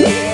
Yeah.